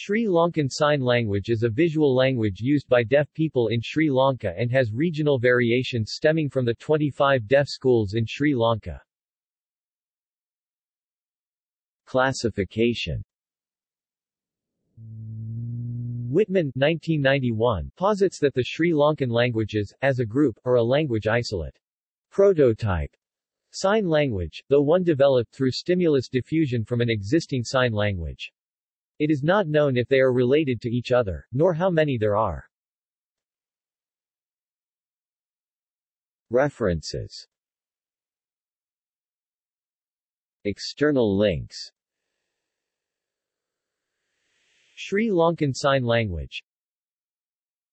Sri Lankan Sign Language is a visual language used by deaf people in Sri Lanka and has regional variations stemming from the 25 deaf schools in Sri Lanka. Classification Wittmann 1991, posits that the Sri Lankan languages, as a group, are a language isolate. Prototype Sign language, though one developed through stimulus diffusion from an existing sign language. It is not known if they are related to each other, nor how many there are. References. External links. Sri Lankan Sign Language